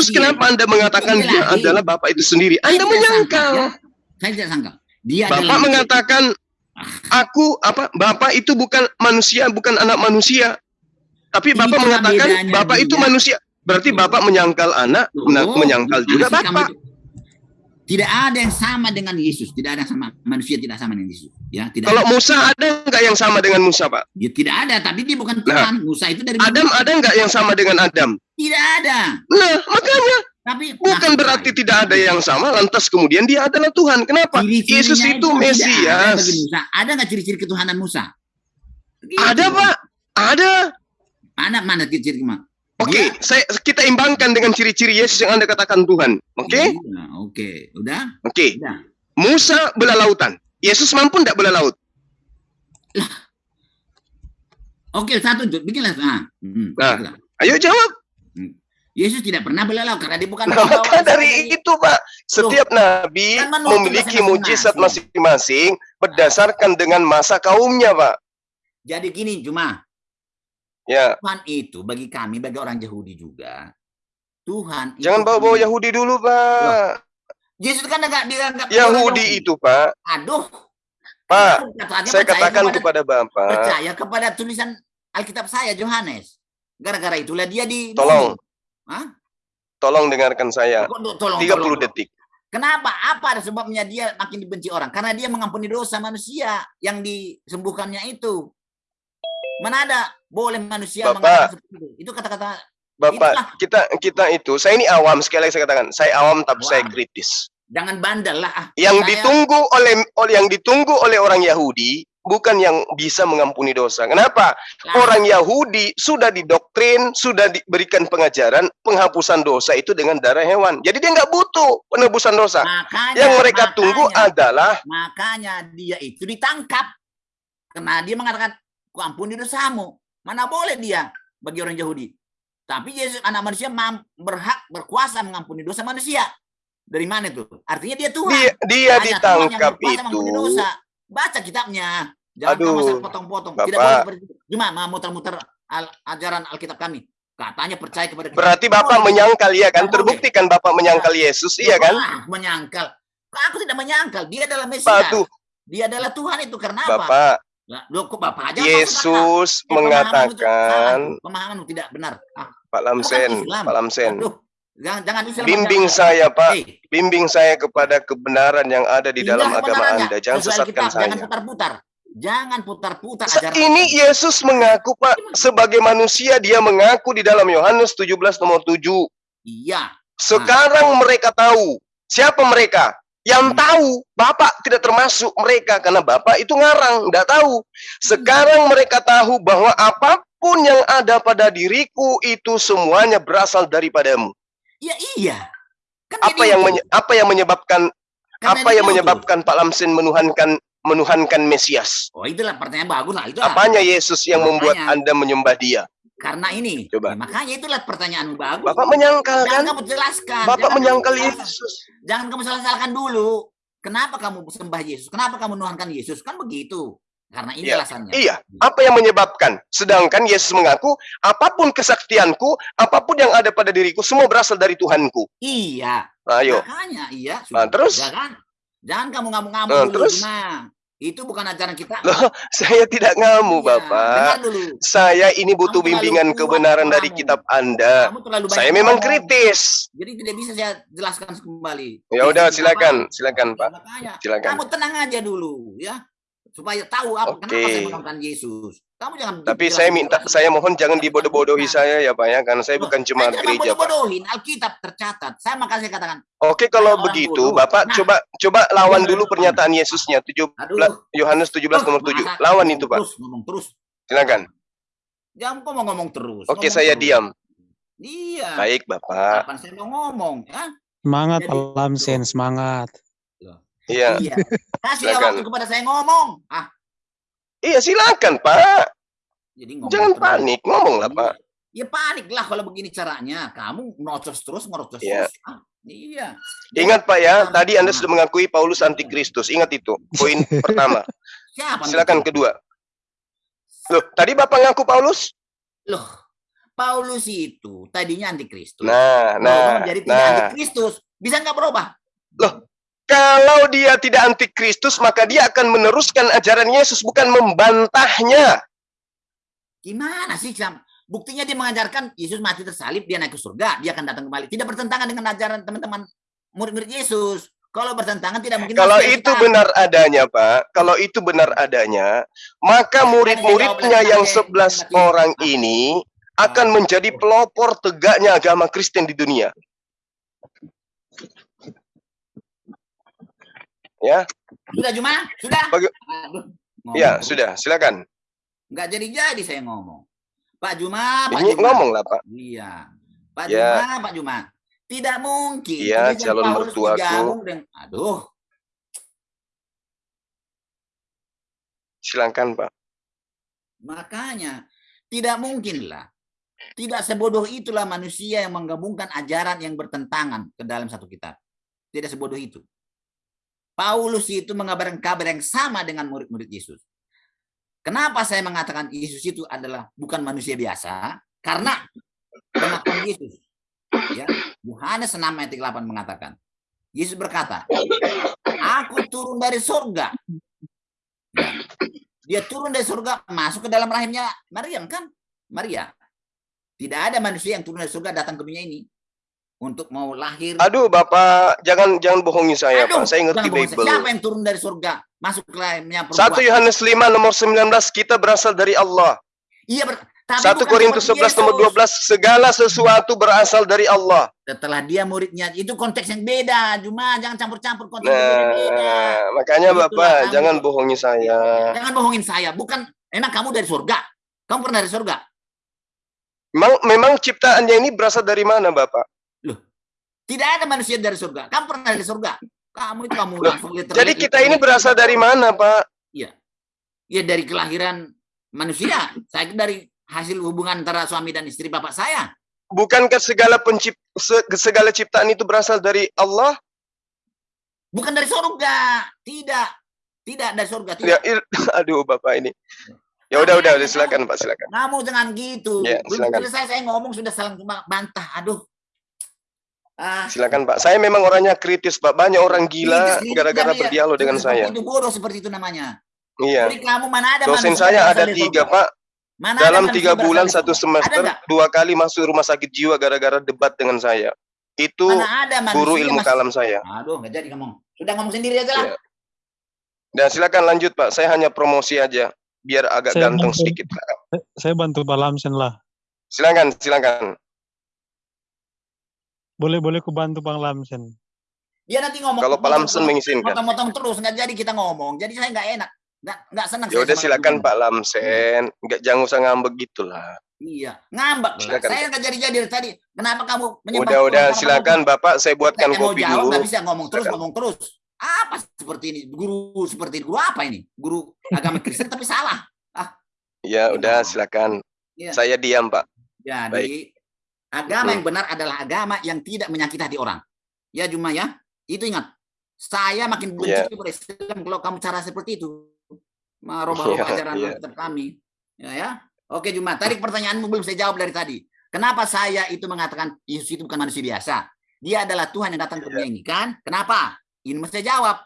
Terus kenapa Anda mengatakan dia adalah Bapak itu sendiri? Anda menyangkal. Ya. Saya tidak sangka. Dia Bapak adalah mengatakan aku apa? Bapak itu bukan manusia, bukan anak manusia. Tapi Bapak Itulah mengatakan Bapak itu manusia. Berarti Bapak menyangkal anak, Oh, menyangkal juga kamu Bapak. itu- Tidak ada yang sama dengan Yesus, tidak ada yang sama manusia tidak sama dengan Yesus. Ya, tidak. Kalau ada. Musa ada nggak yang sama dengan Musa, Pak? Ya, tidak ada, tapi dia bukan Tuhan. Musa itu dari Adam ada nggak yang sama dengan Adam? Tidak ada. Nah, makanya Tapi bukan maksud berarti saya, tidak ada yang sama, lantas kemudian dia adalah Tuhan. Kenapa? Yesus itu ada Mesias. Musa. Ada nggak ciri-ciri ketuhanan Musa? Ada, Pak. Ada. Mana mana ciri-ciri Mak? Oke, Dia- saya kita imbangkan dengan ciri-ciri Yesus yang Anda katakan Tuhan. Oke? Iya, Oke, udah? Oke. Udah. Musa belah lautan. Yesus mampu tidak belah laut? Oke, satu Jod. bikinlah. Nah, hmm, Nah. Ayo jawab. Yesus tidak pernah belalau karena dia bukan Nah, maka dari itu, Pak, setiap nabi kan memiliki mujizat masing-masing berdasarkan dengan masa kaumnya, Pak. Jadi gini, cuma Ya, Tuhan itu bagi kami, bagi orang Yahudi juga, Tuhan jangan bawa-bawa Yahudi dulu, Pak. Yesus kan enggak dianggap Yahudi itu, Pak. Aduh. Pak, Saya katakan kepada, kepada Bapak, percaya kepada tulisan Alkitab saya Yohanes. Gara-gara itulah dia di tolong, Hah? tolong dengarkan saya. Tolong, 30 tolong. detik. Kenapa? Apa ada sebabnya dia makin dibenci orang? Karena dia mengampuni dosa manusia yang disembuhkannya itu. Mana ada boleh manusia Bapak. seperti itu? Itu kata-kata Bapak, Itulah. kita kita itu, saya ini awam sekali lagi saya katakan, saya awam tapi saya Awam. kritis. jangan bandel lah. ah. Yang Saya- ditunggu oleh oleh yang ditunggu oleh orang Yahudi bukan yang bisa mengampuni dosa. Kenapa? Lah, Orang Yahudi sudah didoktrin, sudah diberikan pengajaran penghapusan dosa itu dengan darah hewan. Jadi dia nggak butuh penebusan dosa. makanya, Yang mereka tunggu makanya, adalah makanya dia itu ditangkap. Karena dia mengatakan, ampuni dosamu. Mana boleh dia bagi orang Yahudi. Tapi Yesus anak manusia berhak berkuasa mengampuni dosa manusia. Dari mana itu? Artinya dia Tuhan. dia, dia Hanya Tuhan yang ditangkap itu. dosa. Baca kitabnya. Jangan Aduh, kamu asal potong-potong. Tidak boleh seperti itu. Cuma mau muter-muter al- ajaran Alkitab kami. Katanya percaya kepada kita. Berarti Bapak Boleh. menyangkal ya kan? Terbukti kan Bapak menyangkal Yesus, iya kan? Menyangkal. Aku tidak menyangkal. Dia adalah Mesias. Dia adalah Tuhan itu. Karena apa? Bapak, Lah, Loh, kok Bapak aja? Yesus Eh, mengatakan. Pemahamanmu tidak benar. Ah, Pak Lamsen. Pak Lamsen, aduh. Jangan, jangan Islam bimbing aja. saya Pak, Eh, bimbing saya kepada kebenaran yang ada di dalam tinggal agama. Anda. Jangan sesatkan Jangan saya. putar-putar. Jangan putar-putar Sa- ajaran. Ini Yesus mengaku Pak, sebagai manusia dia mengaku di dalam Yohanes 17 nomor 7. Iya. Sekarang mereka tahu. Siapa mereka? Yang tahu, Bapak tidak termasuk mereka karena Bapak itu ngarang, tidak tahu. Sekarang mereka tahu bahwa apa pun yang ada pada diriku itu semuanya berasal daripadamu. Iya, iya. Kan Apa yang menye- apa yang menyebabkan Karena apa yang menyebabkan Pak Lamsin menuhankan menuhankan Mesias? Oh, itulah pertanyaan bagus lah. Itulah. Apanya Yesus yang membuat. Anda menyembah dia? Karena ini. Coba. Ya, makanya itulah pertanyaanmu bagus. Bapak menyangkal Jangan kamu jelaskan. Bapak Jangan menyangkal kamu jelaskan. Yesus. Jangan kamu salah-salahkan dulu. Kenapa kamu sembah Yesus? Kenapa kamu menuhankan Yesus? Kan begitu. Karena ini Iya, alasannya. Iya, apa yang menyebabkan? Sedangkan Yesus mengaku, apa pun kesaktianku, apa pun yang ada pada diriku, semua berasal dari Tuhanku. Iya. Ayo, Makanya iya. Nah, sudah. terus? Jangan, jangan kamu ngamuk-ngamuk Nah, dulu. terus? Cuma. Itu bukan ajaran kita. Loh, saya tidak ngamu, Iya, Bapak. Dulu. Saya ini butuh Kamu bimbingan kebenaran dari kamu. kitab Anda. Saya memang kritis. Jadi tidak bisa saya jelaskan kembali. Ya udah, silakan, apa? silakan, Ya, Pak. makanya, Silakan. Kamu tenang aja dulu, ya. Supaya tahu apa Oke. kenapa saya Yesus. Kamu jangan Tapi saya minta, jelasin. saya mohon jangan dibodoh-bodohi bukan. saya ya, Pak ya, karena saya bukan jemaat gereja, tidak Pak. bodohin Alkitab tercatat. Saya makanya saya katakan, Oke, kalau begitu, bodoh. Bapak Nah. coba coba lawan dulu pernyataan Yesusnya 17 aduh. Yohanes 17 nomor 7. masa Lawan itu, Pak. Terus, ngomong terus. Silakan. Jangan kok mau ngomong terus. Oke, ngomong saya terus. diam. Iya. Baik, Bapak. Kapan saya mau ngomong? Ya? Semangat Jadi- Pak Lamsen, semangat. Iya. Iya. Kasih waktu kepada saya ngomong. Ah, Iya, silakan, Pak. jadi ngomong Jangan terus. panik, ngomonglah, Pak. Ya panik lah kalau begini caranya. Kamu ngocos terus, ngocos Iya. terus. Ah, iya. Ingat, Pak ya, Jangan tadi Anda sudah mengakui Paulus antikristus. Ingat itu. Poin pertama. Siapa? Silakan itu? kedua. Loh, tadi Bapak ngaku Paulus? Loh, Paulus itu tadinya antikristus. Nah, nah, menjadi tidak nah. antikristus. Bisa nggak berubah? Kalau dia tidak antikristus, maka dia akan meneruskan ajaran Yesus, bukan membantahnya. Gimana sih Sam? Buktinya dia mengajarkan Yesus mati tersalib, dia naik ke surga, dia akan datang kembali. Tidak bertentangan dengan ajaran teman-teman murid-murid Yesus. Kalau bertentangan tidak mungkin. Kalau itu Islam. benar adanya, Pak, kalau itu benar adanya, maka murid-muridnya yang 11 orang ini akan menjadi pelopor tegaknya agama Kristen di dunia. Ya, Sudah Juma? Sudah? Bagi- ngomong ya sudah, silakan. Nggak jadi-jadi saya ngomong. Pak Juma, Pak Ini Juma. ngomong lah, Pak. Iya. Pak Ya. Juma, Pak Juma. Tidak mungkin. Iya, calon mertuaku. dengan- Aduh, Silakan, Pak. makanya tidak mungkinlah. Tidak sebodoh itulah manusia yang menggabungkan ajaran yang bertentangan ke dalam satu kitab. Tidak sebodoh itu. Paulus itu mengabarkan kabar yang sama dengan murid-murid Yesus. Kenapa saya mengatakan Yesus itu adalah bukan manusia biasa? Karena pengakuan Yesus. Ya, Yohanes 6 ayat 8 mengatakan, Yesus berkata, Aku turun dari surga. Ya. Dia turun dari surga, masuk ke dalam rahimnya Maryam kan? Maria. Tidak ada manusia yang turun dari surga datang ke dunia ini untuk mau lahir. Aduh, Bapak, jangan jangan bohongi saya, Aduh, Pak. Saya ngerti. Bible. Siapa yang turun dari surga masuk ke rahimnya perempuan? 1 Yohanes 5 nomor 19 kita berasal dari Allah. Iya, ber- tapi 1 bukan Korintus seperti 11 nomor Yesus. 12 segala sesuatu berasal dari Allah. Setelah dia muridnya, itu konteks yang beda. Cuma jangan campur-campur konteks yang beda. Nah, makanya Itulah Bapak kamu. jangan bohongi saya. Jangan bohongin saya. Bukan, emang kamu dari surga? Kamu pernah dari surga? Memang, memang ciptaannya ini berasal dari mana, Bapak? Tidak ada manusia dari surga. Kamu pernah dari surga? Kamu itu kamu langsung lihat Jadi kita ini berasal dari mana, Pak? Ya dari kelahiran manusia. Saya dari hasil hubungan antara suami dan istri bapak saya. Bukankah segala pencip se- segala ciptaan itu berasal dari Allah? Bukan dari surga. Tidak. Tidak dari surga. Tidak. Ya, aduh, Bapak ini. Ya udah, udah, udah, silakan, Pak, silakan. Kamu jangan gitu. Ya, Belum selesai saya ngomong sudah saling bantah. Aduh. Ah, Silakan, Pak. Saya memang orangnya kritis, Pak. Banyak orang gila gara-gara dan ya, berdialog dengan saya. Itu bodoh seperti itu namanya. Iya. Jadi kamu mana ada Dosen manusia saya ada tiga? Pak. Mana Dalam tiga bulan satu semester, dua kali masuk rumah sakit jiwa gara-gara debat dengan saya. Itu Mana ada manusia guru ilmu kalam saya. Aduh, nggak jadi ngomong. Sudah ngomong sendiri aja lah. Iya. Dan silakan lanjut, Pak. Saya hanya promosi aja, biar agak Saya ganteng bantu. sedikit. Saya- Saya bantu Pak Lamsen lah. Silakan, silakan. Boleh-boleh ku bantu Bang Lamsen. Dia nanti ngomong. Kalau Pak Lamsen mengizinkan. Potong-potong terus, nggak jadi kita ngomong. Jadi saya nggak enak. Nggak, nggak senang. Ya udah silakan. Pak Lamsen. Enggak jangan usah ngambek gitulah. Iya, ngambek. lah. Silakan, Saya nggak jadi-jadi dari tadi. Kenapa kamu menyembah Udah, udah silakan kamu- Bapak saya buatkan Saya mau kopi jawab, dulu. nggak bisa ngomong terus, Silakan. ngomong terus. Apa seperti ini? Guru seperti ini. Guru apa ini? Guru agama Kristen tapi salah. Ya udah Iya. silakan. Iya. Saya diam, Pak. Jadi agama yang benar adalah agama yang tidak menyakiti hati orang. Ya cuma ya, itu ingat. Saya makin benci Iya. kepada Islam kalau kamu cara seperti itu. Merubah-rubah Iya, ajaran iya. kitab kami. Ya, ya. Oke Juma, tadi pertanyaanmu belum saya jawab dari tadi. Kenapa saya itu mengatakan Yesus itu bukan manusia biasa? Dia adalah Tuhan yang datang ke dunia ini kan? Kenapa? Ini mesti saya jawab.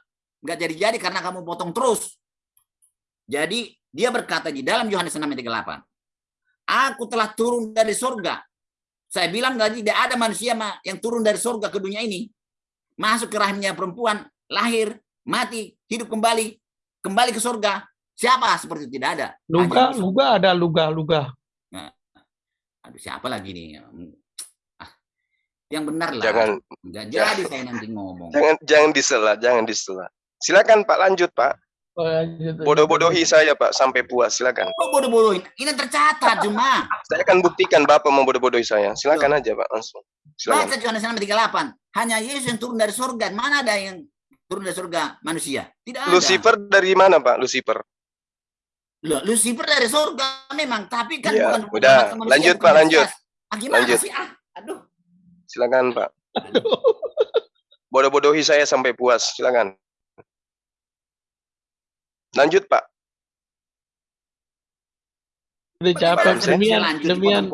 Nggak jadi-jadi karena kamu potong terus. Jadi dia berkata di dalam Yohanes 6 ayat 38. Aku telah turun dari surga. Saya bilang tadi tidak ada manusia ma- yang turun dari surga ke dunia ini. Masuk ke rahimnya perempuan, lahir, mati, hidup kembali, kembali ke surga. Siapa seperti itu? tidak ada. Luga, Hanya- luga ada luga, luga. Aduh, siapa lagi nih? Ah, yang benar lah. Jangan Nggak jangan- jadi saya nanti ngomong. jangan jangan disela, jangan disela. Silakan Pak lanjut, Pak. Oh, lanjut. Bodoh-bodohi saya, Pak, sampai puas. Silakan. Kok bodoh-bodohin? Ini tercatat cuma. Saya akan buktikan Bapak membodoh-bodohi saya. Silakan aja, Pak, langsung. Silakan. Baca Yohanes 6 ayat 38. Hanya Yesus yang turun dari surga. Mana ada yang turun dari surga manusia? Tidak ada. Lucifer dari mana, Pak? Lucifer. Loh, Lucifer dari surga memang, tapi kan Iya, bukan udah. manusia, Lanjut, bukan Pak, lanjut. Ah, gimana Lanjut. sih? Ah, aduh. Silakan, Pak. Bodoh-bodohi saya sampai puas. Silakan. Lanjut, Pak. Udah capek. Demian, demian,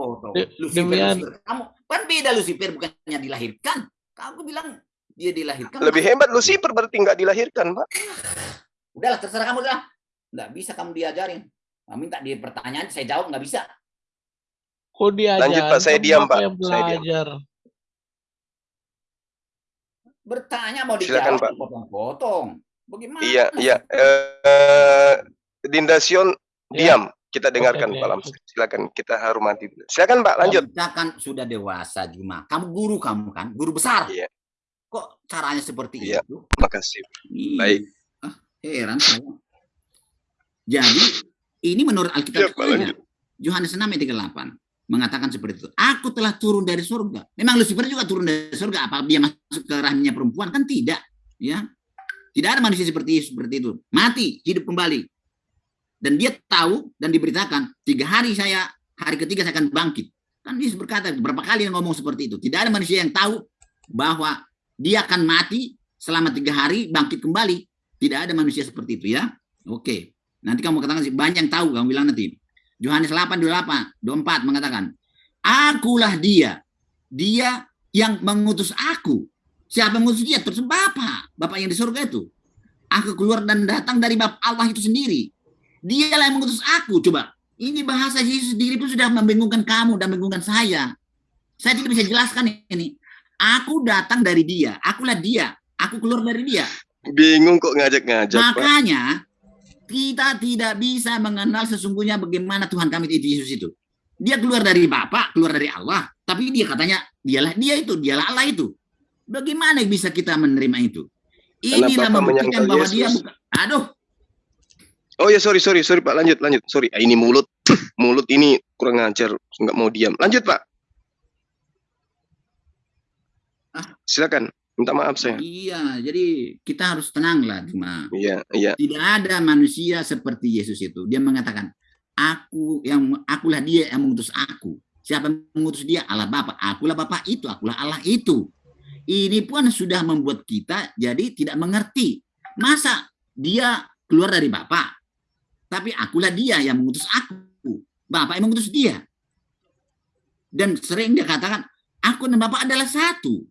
demian. Kamu kan beda Lucifer bukannya dilahirkan. Kamu bilang dia dilahirkan. Lebih hebat Lucifer berarti nggak dilahirkan, Pak. Udahlah terserah kamu lah. Nggak bisa kamu diajarin. Kamu minta dia pertanyaan, saya jawab nggak bisa. Kok diajar? Lanjut, Pak. Saya diam, Pak. Saya diam. belajar. Bertanya mau Silakan, dijawab, Pak. potong-potong. Bagaimana? Iya, iya. Eh, Dinda Sion Ya. diam. Kita dengarkan oke. Pak Lamsen. Silakan kita hormati. dulu. Silakan Pak, lanjut. Kita kan sudah dewasa Juma. Kamu guru kamu kan, guru besar. Iya. Kok caranya seperti Iya. itu? Makasih. Ih, Baik. Ah, heran saya. Jadi ini menurut Alkitab saja. lanjut. Yohanes 6 ayat 38 mengatakan seperti itu. Aku telah turun dari surga. Memang Lucifer juga turun dari surga. Apa dia masuk ke rahimnya perempuan? Kan tidak. Ya, tidak ada manusia seperti seperti itu. Mati, hidup kembali. Dan dia tahu dan diberitakan tiga hari saya hari ketiga saya akan bangkit. Kan Yesus berkata berapa kali dia ngomong seperti itu. Tidak ada manusia yang tahu bahwa dia akan mati selama tiga hari bangkit kembali. Tidak ada manusia seperti itu ya. Oke. Nanti kamu katakan sih banyak yang tahu kamu bilang nanti. Yohanes 8 28 24 mengatakan, "Akulah dia. Dia yang mengutus aku." Siapa yang mengutus dia? Terus Bapa, Bapa yang di surga itu. Aku keluar dan datang dari Bapa Allah itu sendiri. Dialah yang mengutus aku. Coba, ini bahasa Yesus sendiri pun sudah membingungkan kamu dan membingungkan saya. Saya tidak bisa jelaskan ini. Aku datang dari dia. Akulah dia. Aku keluar dari dia. Bingung kok ngajak-ngajak, Pak. Makanya kita tidak bisa mengenal sesungguhnya bagaimana Tuhan kami itu Yesus itu. Dia keluar dari Bapa, keluar dari Allah, tapi dia katanya dialah dia itu, dialah Allah itu. Bagaimana bisa kita menerima itu? Inilah membuktikan bahwa dia Yesus. bukan. Aduh, Oh ya, sorry, sorry, sorry Pak. Lanjut, lanjut. Sorry, Ah, ini mulut. mulut ini kurang ngajar. Nggak mau diam. Lanjut, Pak. Ah. Silakan. Minta maaf saya. iya. Jadi kita harus tenanglah, cuma Iya, iya. tidak ada manusia seperti Yesus itu. Dia mengatakan, aku yang akulah dia yang mengutus aku. Siapa yang mengutus dia? Allah Bapa. Akulah Bapa itu, akulah Allah itu. Ini pun sudah membuat kita jadi tidak mengerti. Masa dia keluar dari Bapa, tapi akulah dia yang mengutus aku. Bapak yang mengutus dia. Dan sering dia katakan, aku dan Bapak adalah satu.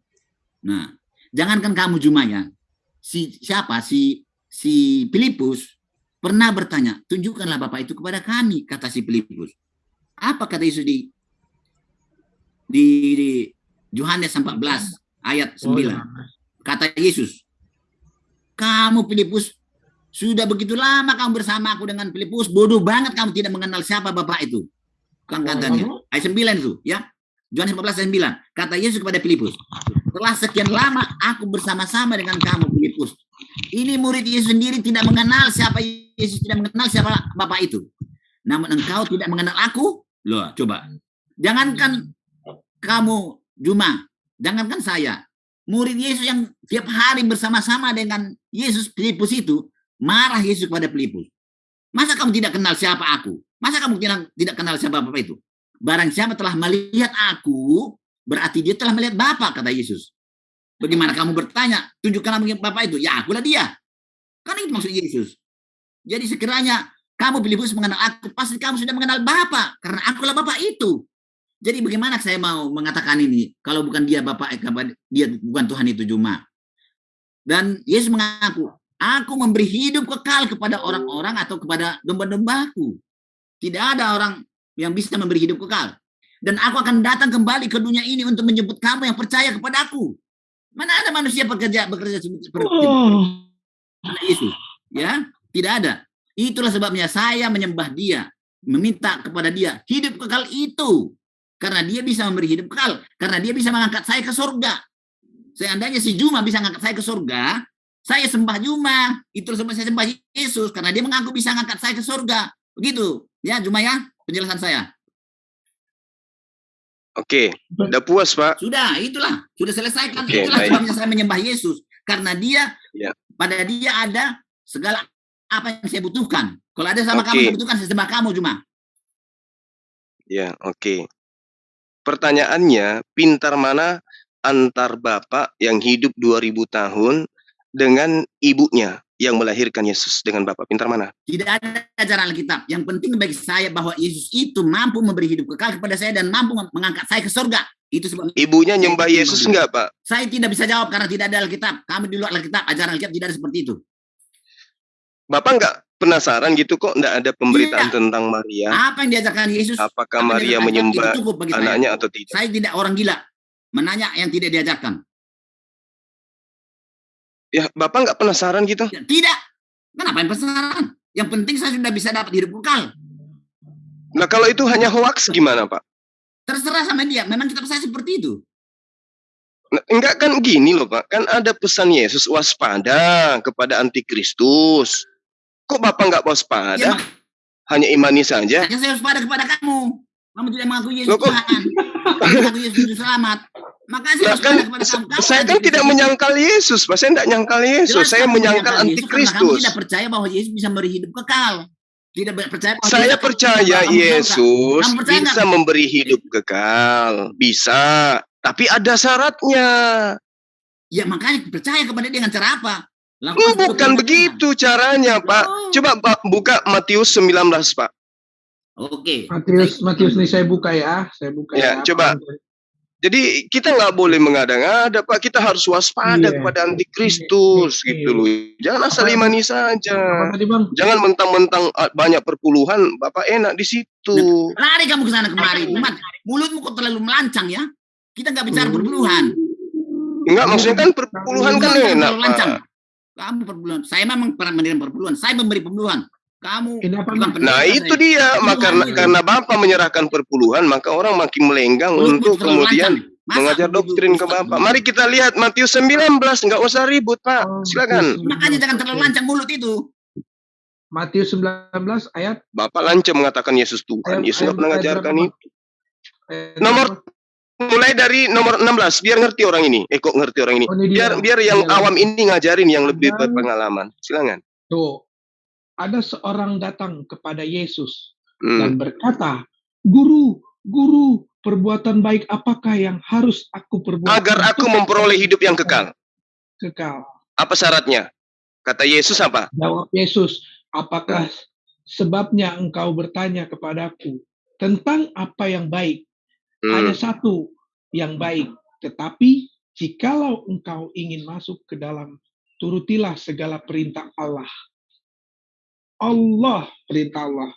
Nah, jangankan kamu Juma ya, si siapa si si Filipus pernah bertanya, tunjukkanlah Bapak itu kepada kami, kata si Filipus. Apa kata Yesus di di, di Yohanes 14 ayat 9? Oh, iya. Kata Yesus, kamu Filipus sudah begitu lama kamu bersama aku dengan Filipus, bodoh banget kamu tidak mengenal siapa Bapak itu. Kan katanya. Ayat 9 itu, ya. Yohanes 15 ayat 9. Kata Yesus kepada Filipus, setelah sekian lama aku bersama-sama dengan kamu Filipus. Ini murid Yesus sendiri tidak mengenal siapa Yesus tidak mengenal siapa Bapak itu. Namun engkau tidak mengenal aku? Loh, coba. Jangankan kamu Juma, jangankan saya. Murid Yesus yang tiap hari bersama-sama dengan Yesus Filipus itu marah Yesus kepada Filipus. Masa kamu tidak kenal siapa aku? Masa kamu tidak kenal siapa Bapak itu? Barang siapa telah melihat aku, berarti dia telah melihat Bapak, kata Yesus. Bagaimana kamu bertanya, tunjukkan nama Bapak itu? Ya, akulah dia. Kan itu maksud Yesus. Jadi sekiranya kamu Filipus mengenal aku, pasti kamu sudah mengenal Bapak, karena akulah Bapak itu. Jadi bagaimana saya mau mengatakan ini kalau bukan dia Bapak, eh, dia bukan Tuhan itu cuma. Dan Yesus mengaku, aku memberi hidup kekal kepada orang-orang atau kepada domba-dombaku. Tidak ada orang yang bisa memberi hidup kekal. Dan aku akan datang kembali ke dunia ini untuk menjemput kamu yang percaya kepada aku. Mana ada manusia bekerja bekerja seperti Oh. Yesus? Ya, tidak ada. Itulah sebabnya saya menyembah dia, meminta kepada dia hidup kekal itu. Karena dia bisa memberi hidup kekal, karena dia bisa mengangkat saya ke surga. Seandainya si Juma bisa mengangkat saya ke surga, saya sembah Juma. Itulah sebabnya saya sembah Yesus karena dia mengaku bisa mengangkat saya ke surga. Begitu. Ya, Juma ya, penjelasan saya. Oke. Udah puas, Pak? Sudah, itulah. Sudah selesaikan. Oke, itulah baik. sebabnya saya menyembah Yesus. Karena dia, Ya. pada dia ada segala apa yang saya butuhkan. Kalau ada sama kamu Oke. yang butuhkan, saya sembah kamu cuma. Ya, oke. Pertanyaannya, pintar mana antar bapak yang hidup 2000 tahun dengan ibunya? yang melahirkan Yesus dengan Bapa? Pintar mana? Tidak ada ajaran Alkitab. Yang penting bagi saya bahwa Yesus itu mampu memberi hidup kekal kepada saya dan mampu mengangkat saya ke surga. Itu sebab Ibunya nyembah Yesus enggak, Pak? saya tidak bisa jawab karena tidak ada Alkitab. Kami di luar Alkitab, ajaran Alkitab tidak ada seperti itu. Bapak enggak penasaran gitu kok enggak ada pemberitaan Iya. tentang Maria? Apa yang diajarkan Yesus? Apakah apa Maria menyembah bagi saya. anaknya atau tidak? Saya tidak orang gila. Menanya yang tidak diajarkan. Ya, Bapak enggak penasaran gitu? Tidak. Kenapa yang penasaran? Yang penting saya sudah bisa dapat hidup kekal. Nah, kalau itu hanya hoax gimana, Pak? Terserah sama dia. Memang kitab saya seperti itu. Nah, enggak kan gini loh, Pak. Kan ada pesan Yesus waspada kepada antikristus. Kok Bapak enggak Ya, waspada? Hanya imani saja? makanya saya harus pada kepada kamu. Kamu tidak mengaku Yesus Loh, Tuhan. Kamu mengaku Yesus Juru Selamat. Makanya saya Nah, kan pada kepada kamu. Kamu saya kan tidak menyangkal Yesus, Pak. Saya tidak nyangkal Yesus. Jelas Saya menyangkal menyangkal antikristus. Kamu tidak percaya bahwa Yesus bisa memberi hidup kekal. Tidak percaya bahwa Saya Yesus- percaya tahu Yesus Kamu percaya bisa nggak? memberi hidup kekal. Bisa. Tapi ada syaratnya. Ya makanya percaya kepada dia dengan cara apa? Lakukan Hmm, seperti bukan begitu caranya, Pak. Oh. Coba Pak buka Matius 19, Pak. Oke. Matius, Matius nih saya buka ya, saya buka Ya, ya. coba. Jadi kita nggak boleh mengada-ngada, Pak. Kita harus waspada Iya. kepada antikristus Iya. gitu loh. Jangan asal Apa- imani saja. tadi bang? Jangan mentang-mentang ah, banyak perpuluhan, Bapak enak di situ. Lari kamu ke sana kemari. Umat, mulutmu kok terlalu melancang ya? Kita nggak bicara Hmm. perpuluhan. Enggak, maksudnya kan perpuluhan kan Mulutmu enak. Pak. Kamu perpuluhan. Saya memang pernah menerima perpuluhan. Saya memberi perpuluhan. Kamu Nah saya. itu dia, maka karena, karena Bapak menyerahkan perpuluhan, maka orang makin melenggang Mulutmu untuk kemudian lancang. Masa mengajar doktrin ke? Bapak. Mari kita lihat Matius 19, nggak usah ribut Pak, Oh, silakan. Makanya jangan 19, terlalu lancang mulut itu. Matius 19 ayat, Bapak lancem mengatakan Yesus Tuhan, Ayat- Yesus nggak ayat- pernah ayat ngajarkan itu. ayat Nomor-? Mulai dari nomor 16, biar ngerti orang ini. Eh kok ngerti orang ini? Oh, ini Biar dia. biar yang Dia awam ini ngajarin yang lebih berpengalaman. Silakan. Tuh, ada seorang datang kepada Yesus Hmm. dan berkata, Guru, Guru, perbuatan baik apakah yang harus aku perbuat? Agar aku memperoleh hidup yang kekal. Kekal. Apa syaratnya? Kata Yesus apa? Jawab Yesus, apakah sebabnya engkau bertanya kepadaku tentang apa yang baik? Hmm. Hanya satu yang baik, tetapi jikalau engkau ingin masuk ke dalam, turutilah segala perintah Allah. Allah, perintah Allah.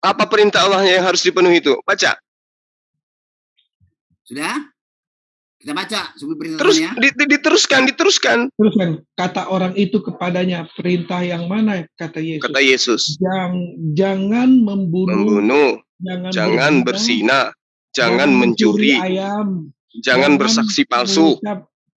Apa perintah Allah yang harus dipenuhi itu? Baca. Sudah? Kita baca sebelum perintah Terus ya. di- di- diteruskan, diteruskan. Terus kan kata orang itu kepadanya, perintah yang mana? Kata Yesus. Kata Yesus. Jang- jangan membunuh, Membunuh, jangan, jangan berzina, jangan mencuri, ayam, jangan bersaksi palsu,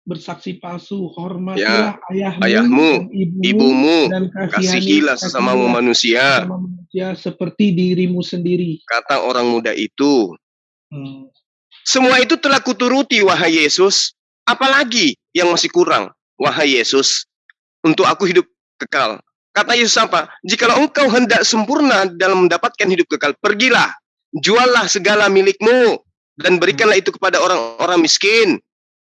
bersaksi palsu, hormatilah ayahmu, ayahmu, dan ibumu, ibumu, dan kasihilah sesamamu manusia. sesama manusia seperti dirimu sendiri. Kata orang muda itu. Hmm. Semua itu telah kuturuti, wahai Yesus. Apalagi yang masih kurang, wahai Yesus, untuk aku hidup kekal. Kata Yesus apa? Jikalau engkau hendak sempurna dalam mendapatkan hidup kekal, pergilah, juallah segala milikmu, dan berikanlah itu kepada orang-orang miskin.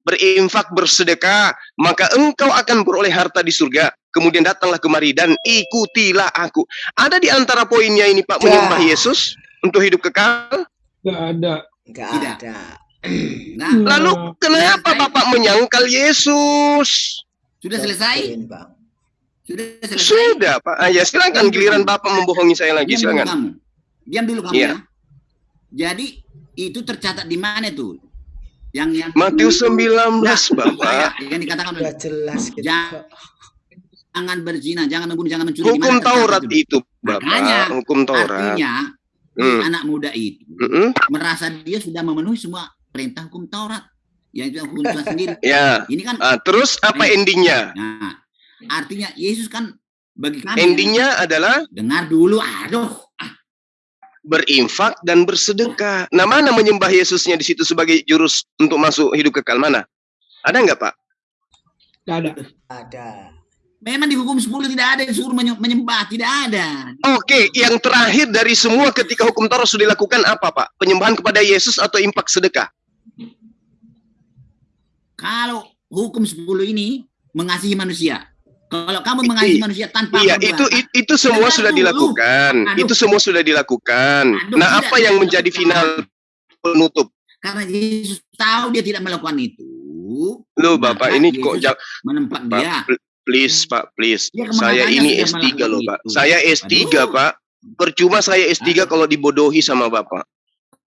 Berinfak, bersedekah, maka engkau akan beroleh harta di surga. Kemudian datanglah kemari dan ikutilah aku. Ada di antara poinnya ini Pak, Ya. menyembah Yesus untuk hidup kekal. Gak ada. Enggak Tidak. ada. Nah, Lalu kenapa. Bapak menyangkal Yesus? sudah selesai? Bang. Sudah? Sudah, Pak. Ah, ya, silakan giliran Bapak membohongi saya lagi, Diam dulu silakan. kamu. Diam dulu kamu Iya. ya. Jadi itu tercatat di mana tuh? Yang yang Matius 19, Nah, Bapak. saya, yang dikatakan Udah jelas gitu. Jangan- jangan berzina, jangan membunuh, jangan mencuri. Hukum Taurat itu? itu, Bapak. Makanya, Hukum Taurat. Artinya Hmm. anak muda itu Mm-mm. merasa dia sudah memenuhi semua perintah hukum Taurat. Yang itu hukum Tuhan sendiri. Ya. Ini kan Ah, terus apa Ini- endingnya? nah, artinya Yesus kan bagi kami Endingnya adalah dengar dulu aduh berinfak dan bersedekah. Nah, mana menyembah Yesusnya di situ sebagai jurus untuk masuk hidup kekal mana? Ada nggak, Pak? Gak ada. Ada. memang di hukum 10 tidak ada yang suruh menye- menyembah tidak ada Oke, yang terakhir dari semua ketika hukum Taurat sudah dilakukan apa, Pak? Penyembahan kepada Yesus atau impak sedekah? kalau hukum 10 ini mengasihi manusia. Kalau kamu mengasihi manusia tanpa Iya, berbuat, itu i- itu semua sudah dulu. dilakukan. Aduh. Itu semua sudah dilakukan. Aduh, Nah, apa yang menjadi final penutup? karena Yesus tahu dia tidak melakukan itu. Loh, maka Bapak ini kok Yesus jang- menempat Pak, dia. pl- please, Pak, please. Dia Saya ini sudah S3 melakukan loh, Pak. itu. Saya S3, Aduh. Pak. Percuma saya S3 Aduh. kalau dibodohi sama Bapak.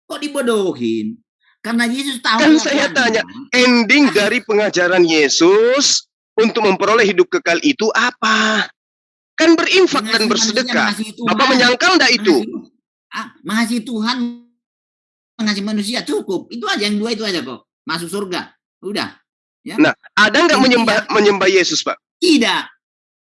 Kok dibodohin? Karena Yesus tahu Kan saya kelakuannya. Ending dari pengajaran Yesus untuk memperoleh hidup kekal itu apa? Kan berinfak dan bersedekah. Tuhan. Bapak menyangkal enggak itu? Mengasihi- ah, mengasihi Tuhan, mengasihi manusia cukup. Itu aja yang dua itu aja kok. Masuk surga. Udah. Ada nggak Intinya- menyembah menyembah Yesus, Pak? Tidak.